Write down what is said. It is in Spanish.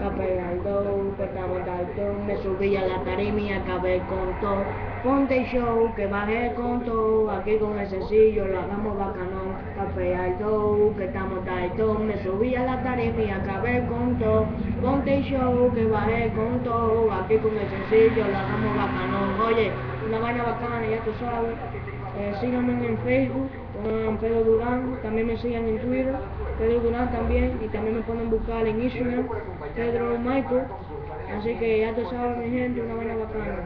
Capé al do, que estamos al me subí a la y acabé con todo. Ponte show, que bajé con todo, aquí con el sencillo lo hagamos bacanón. Capé al do, que estamos al me subí a la y acabé con todo. Ponte show, que bajé con todo, aquí con el sencillo lo hagamos bacanón. Oye, una vaina bacana, ya tú sabes. Eh, síganme en Facebook, con Pedro Durán, también me sigan en Twitter, Pedro Durán también, y también me pueden buscar en Instagram, Pedro Michael. Así que ya tú sabes mi gente, una buena bacana.